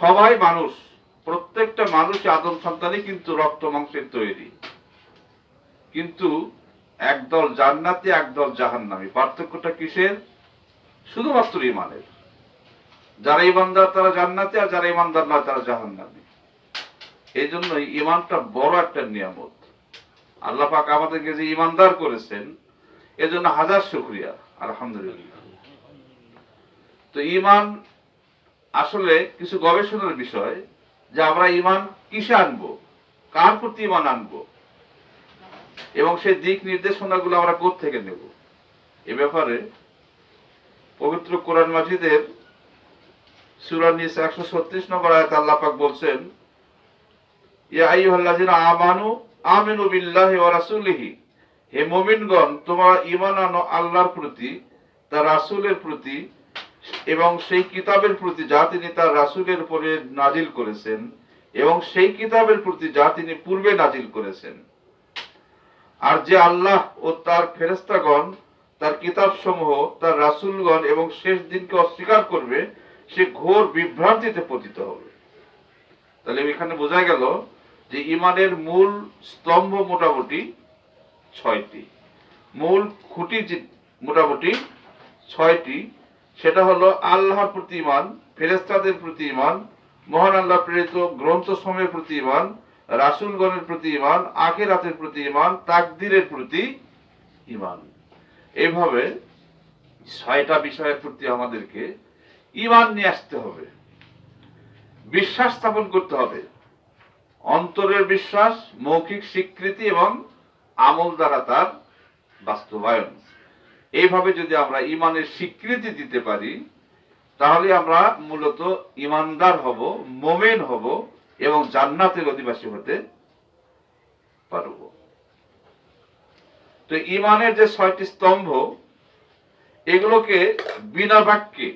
সবাই মানুষ, প্রত্যেকটা মানুষ আদম সন্তানই কিন্তু রক্ত মাংসের তৈরি। কিন্তু একদল জান্নাতি, একদল জাহান্নামী। পার্থক্যটা কিসের? শুধুমাত্র ইমানের যারা ইমানদার তারা জান্নাতি, আর যারা ইমানদার নয় তারা জাহান্নামী। এই জন্যই ইমানটা বড় একটা নিয়ামত। আল্লাহ পাক আমাদেরকে যে ইমানদার করেছেন, এজন্য হাজার শুক্রিয়া, আলহামদুলিল্লাহ। তো ইমান আসলে কিছু গবেষণার বিষয় যে আমরা ইমান কিসে আনব? কার প্রতি ইমান আনব? এবং সেই দিক নির্দেশনাগুলো আমরা থেকে নেব? এ ব্যাপারে পবিত্র কোরআন মাজিদের সূরা নিসা একশো ছত্রিশ নম্বর আয়াত আল্লাহ পাক বলছেন আমানু আমিনু বিল্লাহি ওয়া রাসূলিহি। হে মুমিনগণ, তোমরা ঈমান আনো আল্লাহর প্রতি, তার রাসূলের প্রতি এবং সেই কিতাবের প্রতি যা তিনি তার রাসূলের উপরে নাজিল করেছেন এবং সেই কিতাবের প্রতি যা তিনি পূর্বে নাজিল করেছেন। আর যে আল্লাহ ও তার ফেরেস্তাগণ তার কিতাব সমূহ তার রাসূলগণ এবং শেষ দিনকে অস্বীকার করবে, সে ঘোর বিভ্রান্তিতে পতিত হবে। তাহলে এখানে বোঝা গেল যে ইমানের মূল স্তম্ভ মোটামুটি ছয়টি। মূল খুঁটি মোটামুটি ছয়টি সেটা হলো আল্লাহর প্রতি ইমান ফেরেস্তাদের প্রতি ইমান মহান আল্লাহ প্রেরিত গ্রন্থ সময়ের প্রতি ইমান রাসুলগণের প্রতি ইমান আখেরাতের প্রতি ইমান তাকদিরের প্রতি ইমান এইভাবে ছয়টা বিষয়ের প্রতি আমাদেরকে ইমান নিয়ে আসতে হবে। বিশ্বাস স্থাপন করতে হবে। অন্তরের বিশ্বাস, মৌখিক স্বীকৃতি এবং আমল দ্বারা তার বাস্তবায়ন। এইভাবে যদি আমরা ইমানের স্বীকৃতি দিতে পারি, তাহলে আমরা মূলত ইমানদার হব, মোমেন হব এবং জান্নাতের অধিবাসী হতে পারব। তো ইমানের যে ছয়টি স্তম্ভ, এগুলোকে বিনা বাক্যে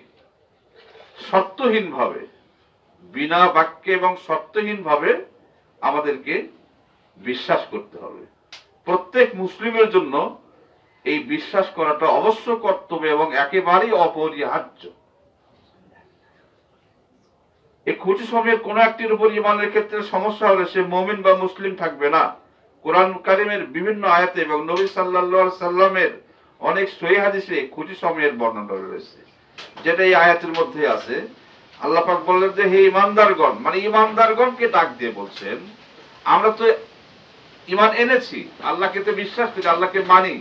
সত্যহীন ভাবে বিনা বাক্যে এবং সত্যহীন ভাবে আমাদেরকে বিশ্বাস করতে হবে। প্রত্যেক মুসলিমের জন্য এই বিশ্বাস করাটা অবশ্য কর্তব্য এবং একেবারেই অপরিহার্য। এই খুঁটি সময়ের কোন একটির উপর ইমানের ক্ষেত্রে সমস্যা হলে সে মমিন বা মুসলিম থাকবে না। কোরআন কারিমের বিভিন্ন আয়াতে এবং নবী আলাইহি সাল্লামের অনেক সহি হাদিসে খুঁটি সময়ের বর্ণনা রয়েছে। যেটা এই আয়াতের মধ্যে আছে। আল্লাহ পাক বললেন যে, হে ইমানদারগণ মানে ইমানদারগণকে ডাক দিয়ে বলছেন, আমরা তো ইমান এনেছি, আল্লাহকে তো বিশ্বাস করি, আল্লাহকে মানি।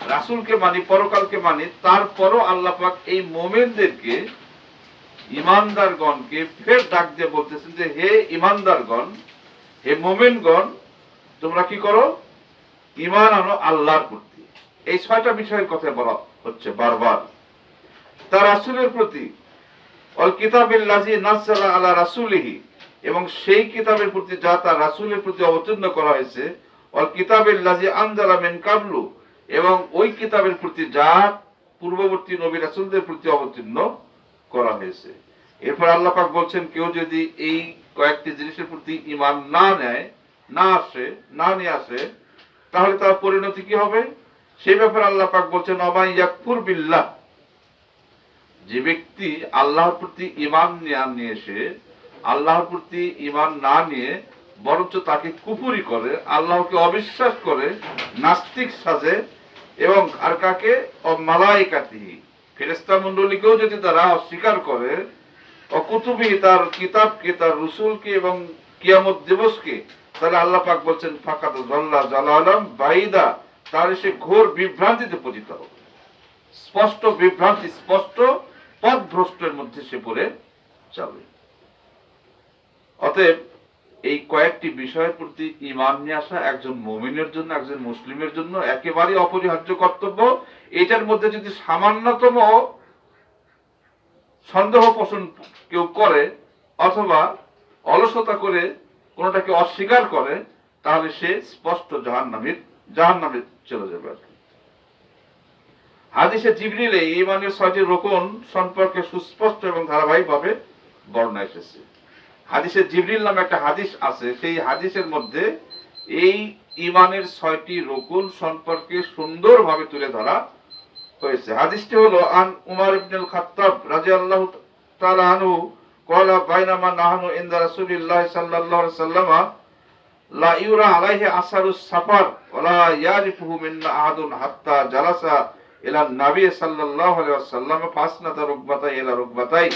রাসূলকে মানি, পরকালকে মানি, তারপরও আল্লাহ পাক এই মোমেনদেরকে ইমানদারগণকে ফের ডাক দিয়ে বলতেছেন যে, হে ইমানদারগণ হে মোমেনগণ, তোমরা কি করো? ইমান আনো আল্লাহর প্রতি। এই ছয়টা বিষয়ের কথা বলা হচ্ছে বারবার। তার রাসুলের প্রতি, অল কিতাবিল্লাজি নাযালা আলা রাসূলিহি, এবং সেই কিতাবের প্রতি যা তার রাসুলের প্রতি অবতীর্ণ করা হয়েছে, অল কিতাবিল্লাজি আনজালা মেন কাবলু এবং ওই কিতাবের প্রতি যা পূর্ববর্তী নবী রাসূলদের প্রতি অবতীর্ণ করা হয়েছে। এরপর আল্লাহ পাক বলছেন, কেউ যদি এই কয়েকটি জিনিসের প্রতি ঈমান না নেয়, না আসে, না নিয়ে আসে, তাহলে তার পরিণতি কি হবে? সেই ব্যাপারে আল্লাহ পাক বলছেন, অমাই ইয়াকফুর বিল্লাহ। যে ব্যক্তি আল্লাহর প্রতি ইমান নিয়ে এসে, আল্লাহর প্রতি ইমান না নিয়ে বরঞ্চ তাকে কুপুরি করে, আল্লাহকে অবিশ্বাস করে, নাস্তিক সাজে এবং আর কাকে? মালাইকাতি ফেরেস্তা মন্ডলীকেও যদি তারা অস্বীকার করে, অকুতুবি তার কিতাবকে, তার রসুলকে এবং কিয়ামত দিবসকে, তাহলে আল্লাহ পাক বলছেন ফাকাত জল্লা জালালাম বাইদা তার সে ঘোর বিভ্রান্তিতে পতিত হবে। স্পষ্ট বিভ্রান্তি, স্পষ্ট পথভ্রষ্টের মধ্যে সে পড়ে যাবে। অতএব এই কয়েকটি বিষয়ের প্রতি ইমান নিয়ে আসা, একজন মমিনের জন্য, একজন মুসলিমের জন্য একেবারে অপরিহার্য কর্তব্য এটার মধ্যে যদি সামান্যতম সন্দেহ পোষণ কেউ করে অথবা অলসতা করে, কোনোটাকে অস্বীকার করে, তাহলে সে স্পষ্ট জাহান্নামীর, জাহান্নামে চলে যাবে আর কি। হাদিসে জিবরিলে ইমানের ছয়টি রোকন সম্পর্কে সুস্পষ্ট এবং ধারাবাহিকভাবে বর্ণনা এসেছে হাদিসে জিবরিল নামে একটা হাদিস আছে সেই হাদিসের মধ্যে এই ইমানের ছয়টি রকুন সম্পর্কে সুন্দরভাবে তুলে ধরা হয়েছে হাদিসটি হলো আন উমার ইবনুল খাত্তাব রাদিয়াল্লাহু তাআলা আনহু قال بينما نحن عند رسول الله صلى الله عليه وسلم لا يرى عليه أثر السفر ولا يعرفه منا أحد حتى جلس إلى النبي صلى الله عليه وسلم فأسند ركبتيه إلى ركبتيه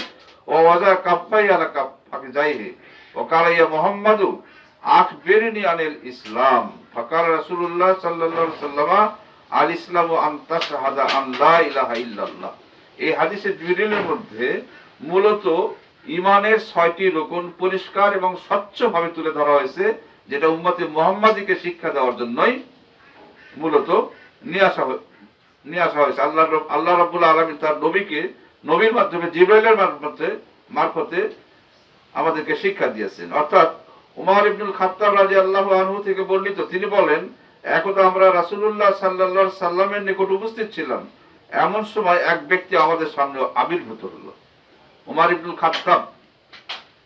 ও ওয়াজা কাপ্পাই আলা কাপ্পাকে যাইহে ও কালাইয়া মোহাম্মদু আখ বেরিনি আনিল ইসলাম। ফকাল রাসুল্লাহ সাল্লাহ সাল্লামা আল ইসলাম ও আন্তা শাহাদা আল্লাহ ইলাহা ইল্লাল্লাহ। এই হাদিসের দুইটির মধ্যে মূলত ইমানের ছয়টি রোকন পরিষ্কার এবং স্বচ্ছভাবে তুলে ধরা হয়েছে, যেটা উম্মতে মোহাম্মদীকে শিক্ষা দেওয়ার জন্যই মূলত নিয়ে আসা নিয়ে আসা হয়েছে। আল্লাহ আল্লাহ রবুল্লা আলমী তার নবীকে নবীর মাধ্যমে, জিব্রাইলের মারফতে মারফতে আমাদেরকে শিক্ষা দিয়েছেন। অর্থাৎ উমর ইবনুল খাত্তাব রাজি আল্লাহ আনহু থেকে বর্ণিত, তিনি বলেন, একদা আমরা রাসূলুল্লাহ সাল্লাল্লাহু সাল্লামের নিকট উপস্থিত ছিলাম। এমন সময় এক ব্যক্তি আমাদের সামনে আবির্ভূত হলো। উমার ইবনুল খাত্তাব,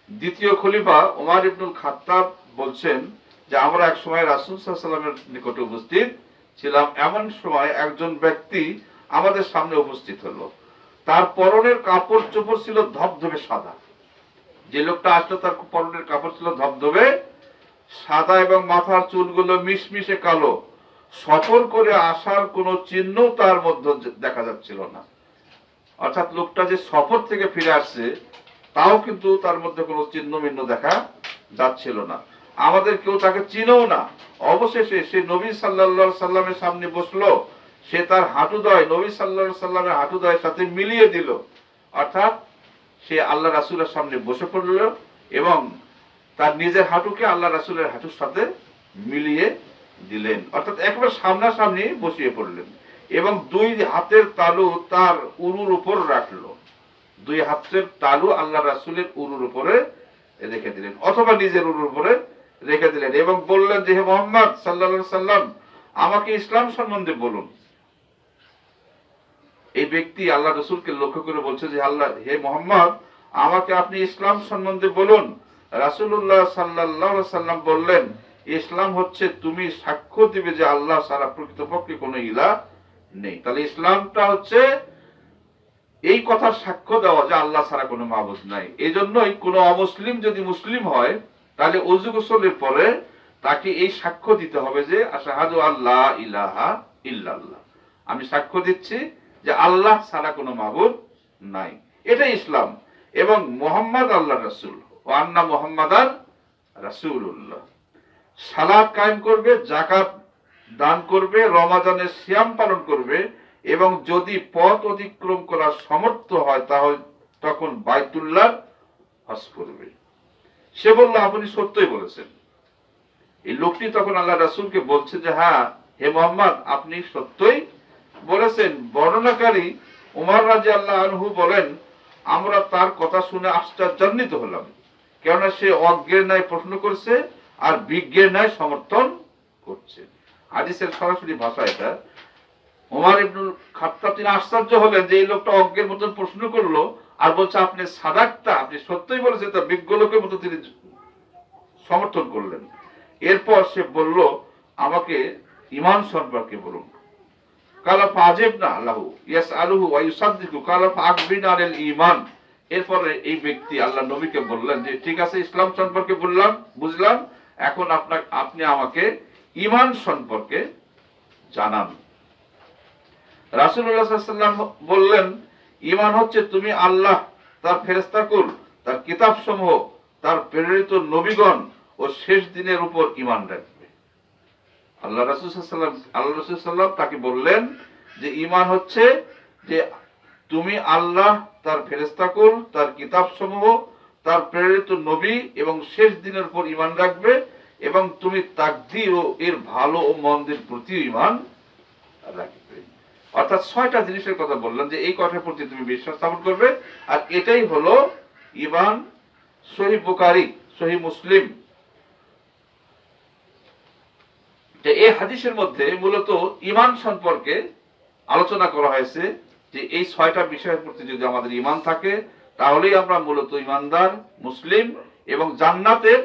দ্বিতীয় খলিফা উমার ইবনুল খাত্তাব বলছেন যে, আমরা এক সময় রাসূল সাল্লামের নিকটে উপস্থিত ছিলাম। এমন সময় একজন ব্যক্তি আমাদের সামনে উপস্থিত হলো। তার পরনের কাপড় চোপড় ছিল ধবধবে সাদা। যে লোকটা আসলো তার পরনের কাপড় ছিল ধবধবে সাদা এবং মাথার চুলগুলো মিশমিশে কালো। সফর করে আসার কোনো চিহ্ন তার মধ্যে দেখা যাচ্ছিল না। অর্থাৎ লোকটা যে সফর থেকে ফিরে আসছে, তাও কিন্তু তার মধ্যে কোনো চিহ্ন মিহ্ন দেখা যাচ্ছিল না। আমাদের কেউ তাকে চিনেও না। অবশেষে সে নবী সাল্লাল্লাহু সাল্লামের সামনে বসল সে তার হাঁটুদয়, নবী সাল্লাল্লাহু সাল্লামের হাঁটুদয়ের সাথে মিলিয়ে দিল। অর্থাৎ সে আল্লাহ রাসুলের সামনে বসে পড়ল এবং তার নিজের হাঁটুকে আল্লাহ রাসুলের হাঁটুর সাথে মিলিয়ে দিলেন। অর্থাৎ একেবারে সামনাসামনি বসিয়ে পড়লেন এবং দুই হাতের তালু তার উরুর উপর রাখল। দুই হাতের তালু আল্লাহ রাসুলের উরুর উপরে রেখে দিলেন অথবা নিজের উরুর উপরে রেখে দিলেন এবং বললেন যে, হে মোহাম্মদ সাল্লাল্লাহু সাল্লাম, আমাকে ইসলাম সম্বন্ধে বলুন। এই ব্যক্তি আল্লাহ রসুলকে লক্ষ্য করে বলছে যে আল্লাহ, হে মোহাম্মদ, আমাকে আপনি ইসলাম সম্বন্ধে বলুন। রাসূলুল্লাহ সাল্লাল্লাহু আলাইহি সাল্লাম বললেন, ইসলাম হচ্ছে তুমি সাক্ষ্য দিবে যে আল্লাহ সারা প্রকৃতপক্ষে কোনো ইলা নেই। তাহলে ইসলামটা হচ্ছে এই কথার সাক্ষ্য দেওয়া যে আল্লাহ ছাড়া কোনো মাবুদ নাই। এই জন্যই কোনো অমুসলিম যদি মুসলিম হয়, তাহলে অজু গোসলের পরে তাকে এই সাক্ষ্য দিতে হবে যে, আশাহাদু আল্লাহ ইলাহা ইল্লাল্লাহ। আমি সাক্ষ্য দিচ্ছি যে আল্লাহ ছাড়া কোনো মাবুদ নাই। এটাই ইসলাম। এবং মোহাম্মদ আল্লাহ রাসূল ও আন্না মোহাম্মদান রাসূলুল্লাহ। সালাত কায়েম করবে জাকাত দান করবে, রমাজানের সিয়াম পালন করবে এবং যদি পথ অতিক্রম করার সমর্থ হয়, তাহলে তখন বাইতুল্লাহ হজ করবে। সে বলল, আপনি সত্যই বলেছেন। এই লোকটি তখন আল্লাহ রাসূলকে বলছে যে হ্যাঁ হে মোহাম্মদ, আপনি সত্যই বলেছেন, বর্ণনাকারী উমর রাজি আল্লাহ আনহু বলেন, আমরা তার কথা শুনে আশ্চর্যান্বিত হলাম, কেননা সে অজ্ঞের ন্যায় প্রশ্ন করছে আর বিজ্ঞের ন্যায় সমর্থন করছে। হাদিসের সরাসরি ভাষা এটা। ওমর ইবনুল খাত্তাব তিনি আশ্চর্য হলেন যে এই লোকটা অজ্ঞের মতন প্রশ্ন করল আর বলছে, আপনি সাদাকটা আপনি সত্যই বলেছেন, তা বিজ্ঞ লোকের মতো তিনি সমর্থন করলেন। এরপর সে বলল, আমাকে ইমান সম্পর্কে বলুন। কালা আল্লাহ। ইয়াস কালা ঈমান। এরপরে এই ব্যক্তি আল্লাহ নবীকে বললেন যে, ঠিক আছে, ইসলাম সম্পর্কে বললাম, বুঝলাম। এখন আপনার আপনি আমাকে ঈমান সম্পর্কে জানান। বললেন হচ্ছে তুমি আল্লাহ, তার ফেরেশতাকুল তার কিতাবসমূহ, তার প্রেরিত নবীগণ ও শেষ দিনের উপর ঈমান রাখবে। আল্লাহ রাসূল সাল্লাম আল্লাহ রাসূল সাল্লাম তাকে বললেন যে ইমান হচ্ছে যে তুমি আল্লাহ, তার ফেরেশতাকুল তার কিতাবসমূহ, তার প্রেরিত নবী এবং শেষ দিনের উপর ঈমান রাখবে এবং তুমি তাকদি ও এর ভালো ও মন্দের প্রতি ঈমান রাখবে। অর্থাৎ ছয়টা জিনিসের কথা বললাম যে এই কথার প্রতি তুমি বিশ্বাস স্থাপন করবে। আর এটাই হলো ইমান সহি বুখারী, সহি মুসলিম যে এই হাদিসের মধ্যে মূলত ইমান সম্পর্কে আলোচনা করা হয়েছে যে এই ছয়টা বিষয়ের প্রতি যদি আমাদের ইমান থাকে, তাহলেই আমরা মূলত ইমানদার মুসলিম এবং জান্নাতের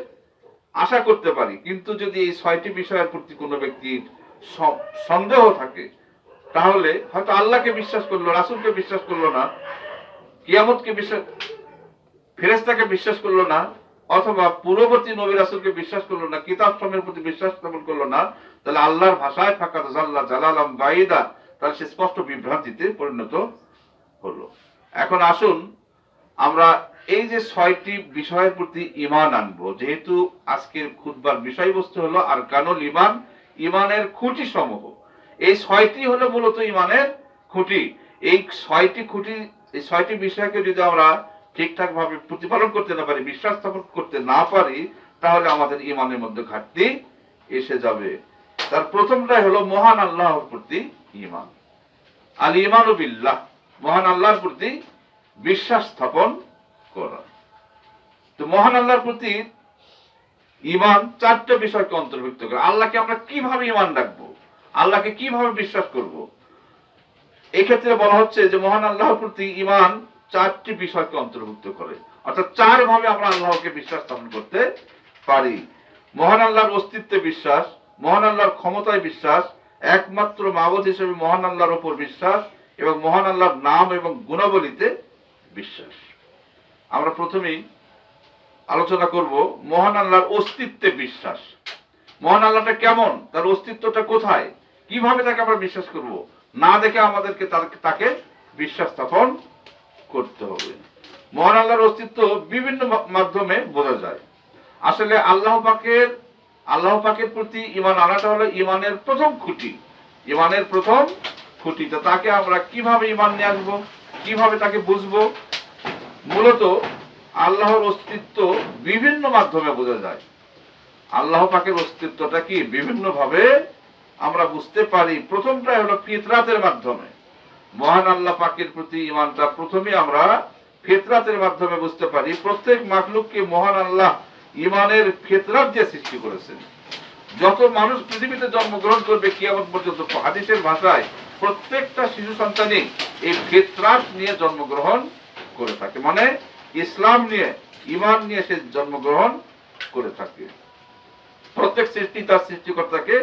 আশা করতে পারি। কিন্তু যদি এই ছয়টি বিষয়ের প্রতি কোনো ব্যক্তির সন্দেহ থাকে, তাহলে হয়তো আল্লাহকে বিশ্বাস করল, রাসূলকে বিশ্বাস করল না, কিয়ামতকে বিশ্বাস ফেরেস্তাকে বিশ্বাস করল না অথবা পূর্ববর্তী নবী রাসুলকে বিশ্বাস করল না, কিতাব সময়ের প্রতি বিশ্বাস স্থাপন করল না, তাহলে আল্লাহর ভাষায় ফাঁকা জাল্লা জালালাম বাইদা তাহলে সে স্পষ্ট বিভ্রান্তিতে পরিণত হলো। এখন আসুন আমরা এই যে ছয়টি বিষয়ের প্রতি ইমান আনব, যেহেতু আজকের খুদবার বিষয়বস্তু হলো আর কানুল ইমান ইমানের খুঁটি সমূহ। এই ছয়টি হলো মূলত ইমানের খুঁটি। এই ছয়টি খুঁটি, এই ছয়টি বিষয়কে যদি আমরা ঠিকঠাক ভাবে প্রতিপালন করতে না পারি, বিশ্বাস স্থাপন করতে না পারি, তাহলে আমাদের ইমানের মধ্যে ঘাটতি এসে যাবে। তার প্রথমটাই হলো মহান আল্লাহর প্রতি ইমান। আল ইমান মহান আল্লাহর প্রতি বিশ্বাস স্থাপন করা। তো মহান আল্লাহর প্রতি ইমান চারটা বিষয়কে অন্তর্ভুক্ত করে। আল্লাহকে আমরা কীভাবে ইমান রাখব? আল্লাহকে কীভাবে বিশ্বাস করব? এই ক্ষেত্রে বলা হচ্ছে যে মহান আল্লাহর প্রতি ইমান চারটি বিষয়কে অন্তর্ভুক্ত করে। অর্থাৎ চার ভাবে আমরা আল্লাহকে বিশ্বাস স্থাপন করতে পারি। মহান আল্লাহর অস্তিত্বে বিশ্বাস, মহান আল্লাহর ক্ষমতায় বিশ্বাস, একমাত্র মাবদ হিসেবে মহান আল্লাহর উপর বিশ্বাস এবং মহান আল্লাহর নাম এবং গুণাবলীতে বিশ্বাস। আমরা প্রথমেই আলোচনা করব মহান আল্লাহর অস্তিত্বে বিশ্বাস। মহান আল্লাহটা কেমন? তার অস্তিত্বটা কোথায়? কীভাবে তাকে আমরা বিশ্বাস করব? না দেখে আমাদেরকে তাকে বিশ্বাস স্থাপন করতে হবে। মহান আল্লাহর অস্তিত্ব বিভিন্ন মাধ্যমে বোঝা যায়। আসলে আল্লাহ পাকের আল্লাহ পাকের প্রতি ইমান আনাটা হলো ইমানের প্রথম খুঁটি। ইমানের প্রথম খুঁটি। তো তাকে আমরা কীভাবে ইমান নিয়ে আসব, কীভাবে তাকে বুঝব? মূলত আল্লাহর অস্তিত্ব বিভিন্ন মাধ্যমে বোঝা যায়। আল্লাহ পাকের অস্তিত্বটা কি? বিভিন্নভাবে আমরা বুঝতে পারি। প্রথমটাই হলো ফিতরাতের মাধ্যমে। মহান আল্লাহ পাকের প্রতি ইমানটা প্রথমে আমরা ফিতরাতের মাধ্যমে বুঝতে পারি, প্রত্যেক মাখলুককে মহান আল্লাহ ইমানের ফিতরাত দিয়ে সৃষ্টি করেছেন। যত মানুষ পৃথিবীতে জন্মগ্রহণ করবে কিয়ামত পর্যন্ত হাদিসের ভাষায় প্রত্যেকটা শিশু সন্তানই এই ফিতরাত নিয়ে জন্মগ্রহণ করে থাকে। মানে ইসলাম নিয়ে ইমান নিয়ে সে জন্মগ্রহণ করে থাকে। প্রত্যেক সৃষ্টি তার সৃষ্টিকর্তাকে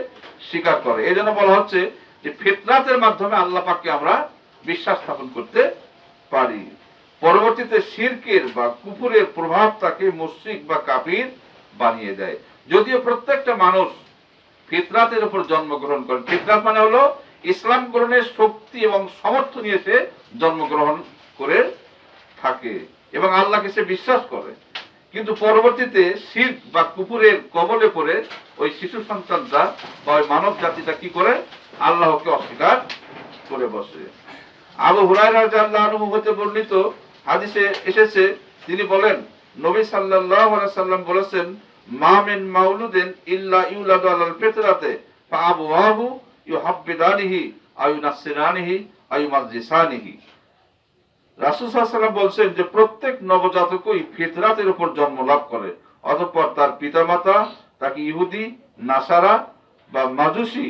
স্বীকার করে। এই জন্য বলা হচ্ছে যে ফিতরাতের মাধ্যমে আল্লাহ পাককে আমরা বিশ্বাস স্থাপন করতে পারি। পরবর্তীতে শিরকের বা কুপুরের প্রভাব তাকে মুশ্রিক বা কাফির বানিয়ে দেয়। যদিও প্রত্যেকটা মানুষ ফিতরাতের উপর জন্মগ্রহণ করে। ফিতরাত মানে হলো ইসলাম গ্রহণের শক্তি এবং সমর্থ নিয়ে সে জন্মগ্রহণ করে থাকে এবং আল্লাহকে সে বিশ্বাস করে। কিন্তু পরবর্তীতে শির বা কুকুরের কবলে পড়ে ওই শিশু সন্তানটা বা ওই মানব জাতিটা কি করে? আল্লাহকে অস্বীকার করে বসে। আবু আনহু হতে বর্ণিত হাদিসে এসেছে, তিনি বলেন, নবী আলাইহি সাল্লাম বলেছেন, মা মিন মাউলুদিন ইল্লা বলছেন যে, প্রত্যেক নবজাতকই ফিতরাতের উপর জন্ম লাভ করে, অতঃপর তার পিতামাতা তাকে ইহুদি, নাসারা বা মাজুসি,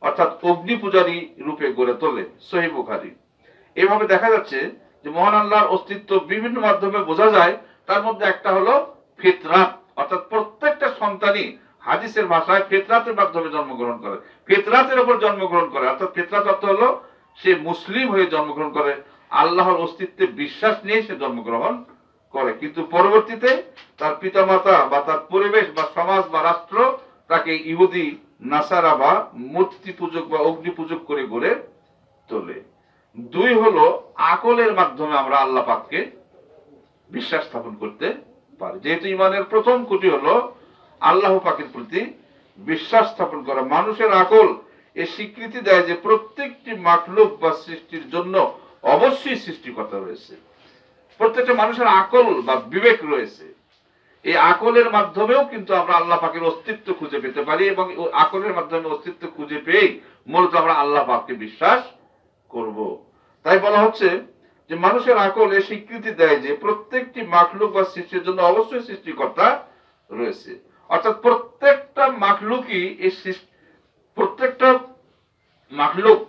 অর্থাৎ অগ্নি পূজারী রূপে গড়ে তোলে। সহি বুখারী। এভাবে দেখা যাচ্ছে যে মহান আল্লাহর অস্তিত্ব বিভিন্ন মাধ্যমে বোঝা যায়। তার মধ্যে একটা হলো ফিতরাত। অর্থাৎ প্রত্যেকটা সন্তানই হাদিসের ভাষায় ফেতরাতের মাধ্যমে জন্মগ্রহণ করে। ফেতরাতের উপর জন্মগ্রহণ করে। অর্থাৎ ফিতরাত অর্থ হলো সে মুসলিম হয়ে জন্মগ্রহণ করে। আল্লাহর অস্তিত্বে বিশ্বাস নিয়ে সে জন্মগ্রহণ করে। কিন্তু পরবর্তীতে তার পিতামাতা বা তার পরিবেশ বা সমাজ বা রাষ্ট্র তাকে ইহুদি, নাসারা বা মূর্তি পূজক বা অগ্নি পূজক করে গড়ে তোলে। দুই হলো আকলের মাধ্যমে আমরা আল্লাহ পাককে বিশ্বাস স্থাপন করতে পারি। যেহেতু ইমানের প্রথম কুটি হলো আল্লাহ পাকের প্রতি বিশ্বাস স্থাপন করা। মানুষের আকল এ স্বীকৃতি দেয় যে প্রত্যেকটি মাখলুক বা সৃষ্টির জন্য অবশ্যই সৃষ্টিকর্তা রয়েছে। প্রত্যেকটা মানুষের আকল বা বিবেক রয়েছে। এই আকলের মাধ্যমেও কিন্তু আমরা আল্লাহ পাকের অস্তিত্ব খুঁজে পেতে পারি এবং আকলের মাধ্যমে অস্তিত্ব খুঁজে পেয়ে মূলত আমরা আল্লাহ পাককে বিশ্বাস করব। তাই বলা হচ্ছে যে মানুষের আকল এ স্বীকৃতি দেয় যে প্রত্যেকটি মাখলুক বা সৃষ্টির জন্য অবশ্যই সৃষ্টিকর্তা রয়েছে। অর্থাৎ প্রত্যেকটা মাখলুকই এই প্রত্যেকটা মাখলুক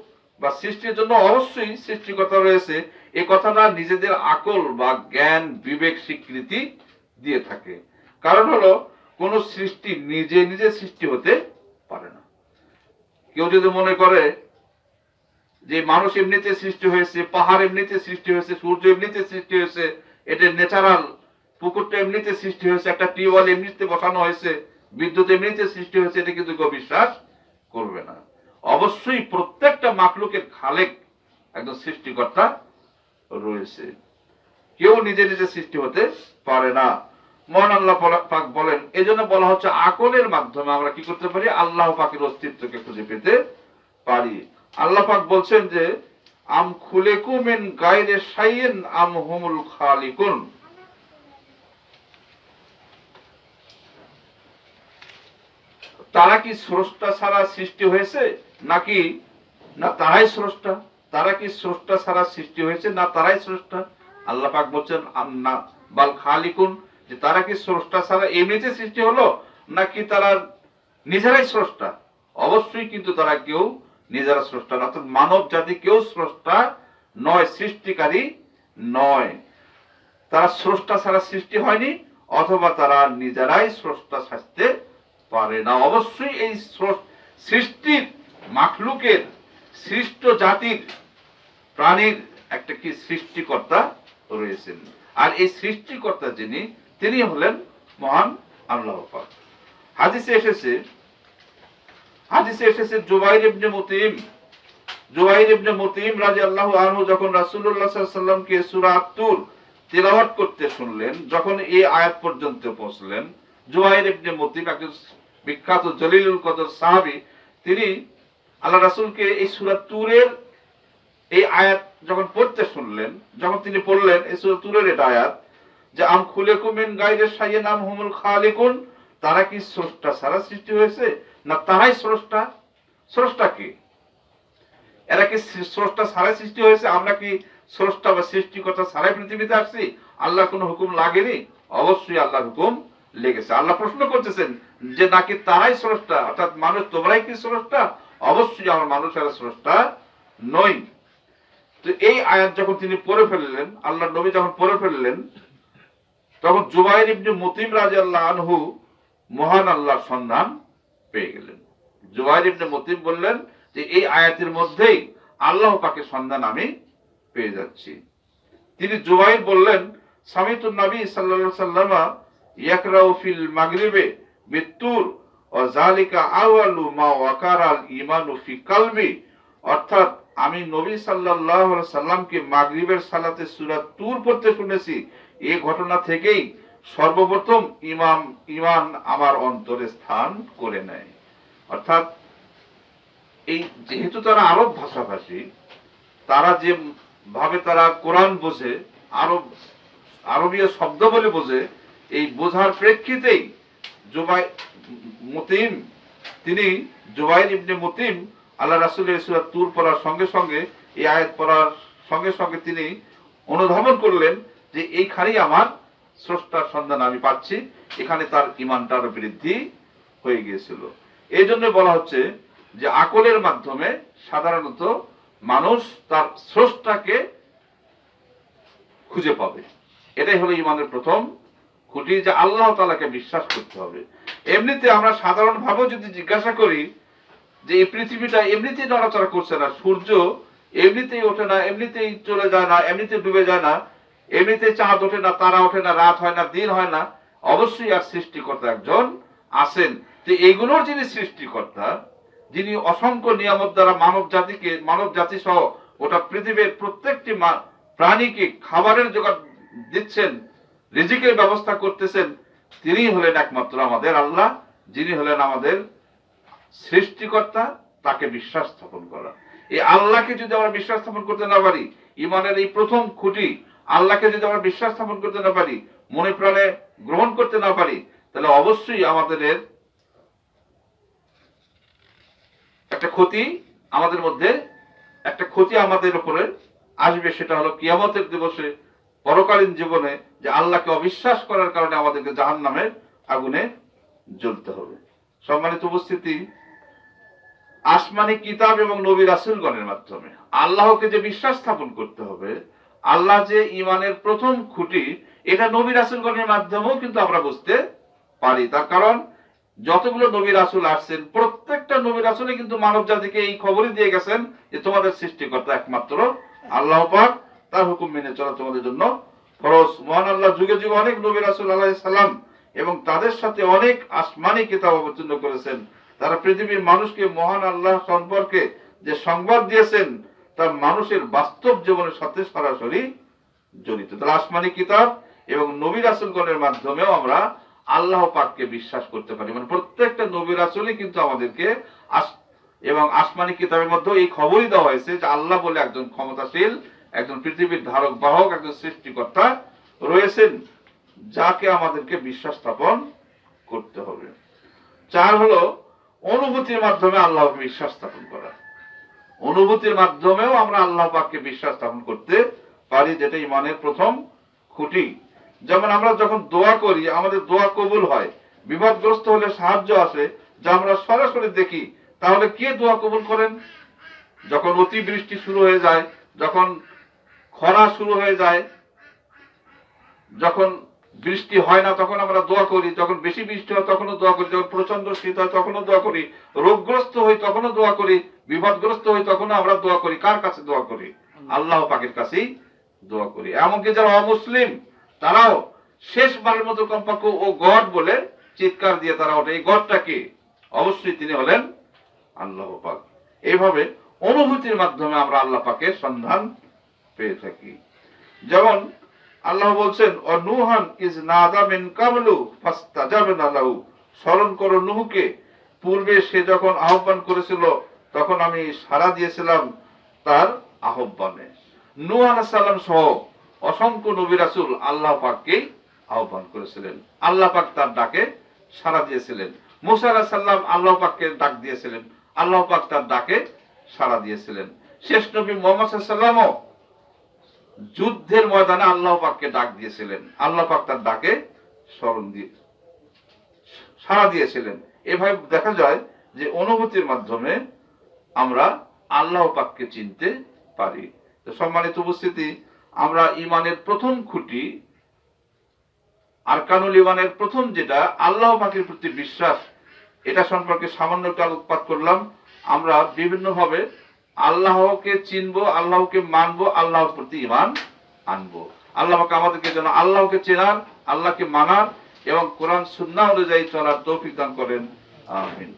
বা সৃষ্টির জন্য অবশ্যই সৃষ্টিকর্তা রয়েছে। এই কথাটা নিজেদের আকল বা জ্ঞান, বিবেক, স্বীকৃতি দিয়ে থাকে। কারণ হলো, কোন সৃষ্টি নিজে নিজে সৃষ্টি হতে পারে না। কেউ যদি মনে করে যে মানুষ এমনিতে সৃষ্টি হয়েছে, পাহাড় এমনিতে সৃষ্টি হয়েছে, সূর্য এমনিতে সৃষ্টি হয়েছে, এটা ন্যাচারাল পুকুরটা এমনিতে সৃষ্টি হয়েছে, একটা টিউবওয়েল এমনিতে বসানো হয়েছে, বিদ্যুৎ এমনিতে সৃষ্টি হয়েছে, এটা কিন্তু কেউ বিশ্বাস করবে না। অবশ্যই প্রত্যেকটা মাকলুকের খালেক একজন সৃষ্টিকর্তা রয়েছে। কেউ নিজে নিজে সৃষ্টি হতে পারে না। মহান আল্লাহ পাক বলেন এই জন্য বলা হচ্ছে আকলের মাধ্যমে আমরা কি করতে পারি? আল্লাহ পাকের অস্তিত্বকে খুঁজে পেতে পারি। আল্লাহ পাক বলছেন যে, আম খুলেকু মিন গায়রে শাইইন, আম হুমুল খালিকুন। তারা কি স্রষ্টা ছাড়া সৃষ্টি হয়েছে? নাকি না তারাই স্রষ্টা? তারা কি স্রষ্টা ছাড়া সৃষ্টি হয়েছে? না তারাই স্রষ্টা? আল্লাহ পাক বলছেন না, বাল খালিকুন। যে তারা কি স্রষ্টা ছাড়া এমনিতে সৃষ্টি হলো? নাকি তারা নিজেরাই স্রষ্টা? অবশ্যই কিন্তু তারা কেউ নিজেরা স্রষ্টা অর্থাৎ মানব জাতি কেউ স্রষ্টা নয়, সৃষ্টিকারী নয়। তারা স্রষ্টা ছাড়া সৃষ্টি হয়নি, অথবা তারা নিজেরাই স্রষ্টা সাজতে পারে না। অবশ্যই এই সৃষ্টির মাখলুকের, সৃষ্ট জাতির প্রাণীর একটা কি সৃষ্টিকর্তা রয়েছেন। আর এই সৃষ্টিকর্তা যিনি তিনি হলেন মহান আল্লাহ হাদিসে এসেছে হাদিসে এসেছে, জুবাইর ইবনে মুতিম। জুবাইর ইবনে মুতিম রাদিয়াল্লাহু আনহু যখন আলাইহি সাল্লামকে সূরা আত-তুর তেলাওয়াত করতে শুনলেন, যখন এই আয়াত পর্যন্ত পৌঁছলেন, জুবাইর ইবনে মুতিম একজন বিখ্যাত জলিলুল কদর সাহাবী, তিনি আল্লাহ রাসূলকে এই সূরা তুরের এই আয়াত যখন পড়তে শুনলেন, যখন তিনি পড়লেন, এই সূরা তুরের এটা আয়াত যে, আম খুলেকুম মিন গায়রে শাইইন, আম হুমুল খালিকুন তারা কি স্রষ্টা ছাড়া সৃষ্টি হয়েছে? না তারাই স্রষ্টা? স্রষ্টা কি? এরা কি স্রষ্টা ছাড়াই সৃষ্টি হয়েছে? আমরা কি স্রষ্টা বা সৃষ্টিকর্তা ছাড়াই পৃথিবীতে আসছি? আল্লাহ কোনো হুকুম লাগেনি? অবশ্যই আল্লাহর হুকুম লেগেছে। আল্লাহ প্রশ্ন করতেছেন যে নাকি তারাই স্রষ্টা? অর্থাৎ মানুষ তোমরাই কি স্রষ্টা? অবশ্যই আমার মানুষেরা স্রষ্টা নই। তো এই আয়াত যখন তিনি পড়ে ফেললেন আল্লাহ নবী যখন পড়ে ফেললেন, তখন জুবাইর ইবনে মুতিম আল্লাহ আনহু মহান আল্লাহর সন্ধান পেয়ে গেলেন। জুবাইর ইবনে বললেন যে, এই আয়াতের মধ্যেই আল্লাহ পাকের সন্ধান আমি পেয়ে যাচ্ছি। তিনি জুবাইর বললেন, সামিতুন নবী সাল্লাল্লাহু সাল্লামা ইয়াকরাউ ফিল মাগরিবে বিত্তুর ও জালিকা আওয়ালু মা ওয়াকারাল ঈমানু ফি কলবি। অর্থাৎ আমি নবী আলাইহি সাল্লামকে মাগরিবের সালাতে সূরা তুর পড়তে শুনেছি। এই ঘটনা থেকেই সর্বপ্রথম ইমাম, ইমান আমার অন্তরে স্থান করে নেয়। অর্থাৎ এই যেহেতু তারা আরব ভাষাভাষী, তারা যে ভাবে তারা কোরআন বোঝে, আরব, আরবীয় শব্দ বলে বোঝে, এই বোঝার প্রেক্ষিতেই জুবাই মতিম, তিনি জুবাইর ইবনে মতিম, আল্লাহ রাসূলের সূরা তুর পড়ার সঙ্গে সঙ্গে, এই আয়াত পড়ার সঙ্গে সঙ্গে তিনি অনুধাবন করলেন যে, এইখানেই আমার স্রষ্টার সন্ধান আমি পাচ্ছি। এখানে তার ইমানটার বৃদ্ধি হয়ে গিয়েছিল। এই জন্য বলা হচ্ছে যে আকলের মাধ্যমে সাধারণত মানুষ তার স্রষ্টাকে খুঁজে পাবে। এটাই হলো ইমানের প্রথম খুঁটি যে আল্লাহ তালাকে বিশ্বাস করতে হবে। এমনিতে আমরা সাধারণভাবেও যদি জিজ্ঞাসা করি যে এই পৃথিবীটা এমনিতেই নড়াচড়া করছে না, সূর্য এমনিতেই ওঠে না, এমনিতেই চলে যায় না, এমনিতে ডুবে যায় না এমনিতে চাঁদ ওঠে না, তারা ওঠে না, রাত হয় না, দিন হয় না, অবশ্যই আর সৃষ্টিকর্তা একজন আছেন। তো এগুলোর যিনি সৃষ্টিকর্তা, যিনি অসংখ্য নিয়ামত দ্বারা মানব জাতিকে, মানব জাতি সহ গোটা পৃথিবীর প্রত্যেকটি প্রাণীকে খাবারের জোগাড় দিচ্ছেন, রিজিকের ব্যবস্থা করতেছেন, তিনি হলেন একমাত্র আমাদের আল্লাহ, যিনি হলেন আমাদের সৃষ্টিকর্তা, তাকে বিশ্বাস স্থাপন করা। এই আল্লাহকে যদি আমরা বিশ্বাস স্থাপন করতে না পারি, ইমানের এই প্রথম খুঁটি আল্লাহকে যদি আমরা বিশ্বাস স্থাপন করতে না পারি, মনে প্রাণে গ্রহণ করতে না পারি, তাহলে অবশ্যই আমাদের একটা ক্ষতি আমাদের মধ্যে, একটা ক্ষতি আমাদের উপরে আসবে, সেটা হলো কিয়ামতের দিবসে, পরকালীন জীবনে যে আল্লাহকে অবিশ্বাস করার কারণে আমাদেরকে জাহান নামের আগুনে জ্বলতে হবে। সম্মানিত উপস্থিতি, আসমানি কিতাব এবং নবী রাসুলগণের মাধ্যমে আল্লাহকে যে বিশ্বাস স্থাপন করতে হবে আল্লাহ যে ইমানের প্রথম খুঁটি, এটা নবী রাসুলগণের মাধ্যমেও কিন্তু আমরা বুঝতে পারি। তার কারণ, যতগুলো নবী রাসুল আসছেন, প্রত্যেকটা নবী রাসুলে কিন্তু মানব জাতিকে এই খবরই দিয়ে গেছেন যে তোমাদের সৃষ্টিকর্তা একমাত্র আল্লাহ পাক। তার হুকুম মেনে চলা তোমাদের জন্য ফরজ। মহান আল্লাহ যুগে যুগে অনেক নবী রাসুল আল্লাহ সাল্লাম এবং তাদের সাথে অনেক আসমানি কিতাব অবতীর্ণ করেছেন। তারা পৃথিবীর মানুষকে মহান আল্লাহ সম্পর্কে যে সংবাদ দিয়েছেন তা মানুষের বাস্তব জীবনের সাথে সরাসরি জড়িত। তাহলে আসমানি কিতাব এবং নবী রাসুলগণের মাধ্যমেও আমরা আল্লাহ পাককে বিশ্বাস করতে পারি। মানে প্রত্যেকটা নবী রাসুলই কিন্তু আমাদেরকে এবং আসমানি কিতাবের মধ্যে এই খবরই দেওয়া হয়েছে যে আল্লাহ বলে একজন ক্ষমতাশীল, একজন পৃথিবীর ধারক বাহক, একজন সৃষ্টিকর্তা রয়েছেন, যাকে আমাদেরকে বিশ্বাস স্থাপন করতে হবে। চার হলো, অনুভূতির মাধ্যমে আল্লাহকে বিশ্বাস স্থাপন করা। অনুভূতির মাধ্যমেও আমরা আল্লাহ পাককে বিশ্বাস স্থাপন করতে পারি, যেটা ইমানের প্রথম খুঁটি। যেমন আমরা যখন দোয়া করি, আমাদের দোয়া কবুল হয়। বিপদগ্রস্ত হলে সাহায্য আসে, যা আমরা সরাসরি দেখি, তাহলে কে দোয়া কবুল করেন? যখন অতিবৃষ্টি শুরু হয়ে যায়, যখন খরা শুরু হয়ে যায়, যখন বৃষ্টি হয় না, তখন আমরা দোয়া করি। যখন বেশি বৃষ্টি হয়, তখনও দোয়া করি। যখন প্রচণ্ড শীত হয়, তখনও দোয়া করি। রোগগ্রস্ত হই, তখনও দোয়া করি। বিপদগ্রস্ত হই তখনও আমরা দোয়া করি। কার কাছে দোয়া করি? আল্লাহ। পাকের কাছেই দোয়া করি। এমনকি যারা অমুসলিম তারাও শেষবারের মতো কমপক্ষে ও গড বলে চিৎকার দিয়ে তারা ওঠে। এই গডটা কি? অবশ্যই তিনি হলেন আল্লাহ পাক। এইভাবে অনুভূতির মাধ্যমে আমরা আল্লাহ পাকের সন্ধান পেয়ে থাকি। যেমন আল্লাহ বলছেন ও নুহান ইজ নাদা মিন কাবলু ফাস্তাজাবনা লাহু। স্মরণ করো নুহকে। পূর্বে সে যখন আহ্বান করেছিল তখন আমি সাড়া দিয়েছিলাম তার আহ্বানে। নূহ আলাইহিস সালাম সহ অসংখ্য নবী রাসূল আল্লাহ পাককে আহ্বান করেছিলেন। আল্লাহ পাক তার ডাকে সাড়া দিয়েছিলেন। মুসা আলাইহিস সালাম আল্লাহ পাককে ডাক দিয়েছিলেন। আল্লাহ পাক তার ডাকে সাড়া দিয়েছিলেন। শেষ নবী মোহাম্মদ ওয়াসাল্লামও যুদ্ধের ময়দানে আল্লাহ পাককে ডাক দিয়েছিলেন। আল্লাহ পাক তার ডাকে স্মরণ দিয়ে সাড়া দিয়েছিলেন। এভাবে দেখা যায় যে অনুভূতির মাধ্যমে আমরা আল্লাহ পাককে চিনতে পারি। সম্মানিত উপস্থিতি, আমরা ইমানের প্রথম খুঁটি, আরকানুল ইমানের প্রথম যেটা, আল্লাহ পাকের প্রতি বিশ্বাস, এটা সম্পর্কে সামান্য একটু আলোকপাত করলাম। আমরা বিভিন্নভাবে আল্লাহকে চিনবো, আল্লাহকে মানবো, আল্লাহর প্রতি ইমান আনব। আল্লাহ পাক আমাদেরকে যেন আল্লাহকে চেনার আল্লাহকে মানার এবং কোরআন সুন্না অনুযায়ী চলার তৌফিক দান করেন। আমিন।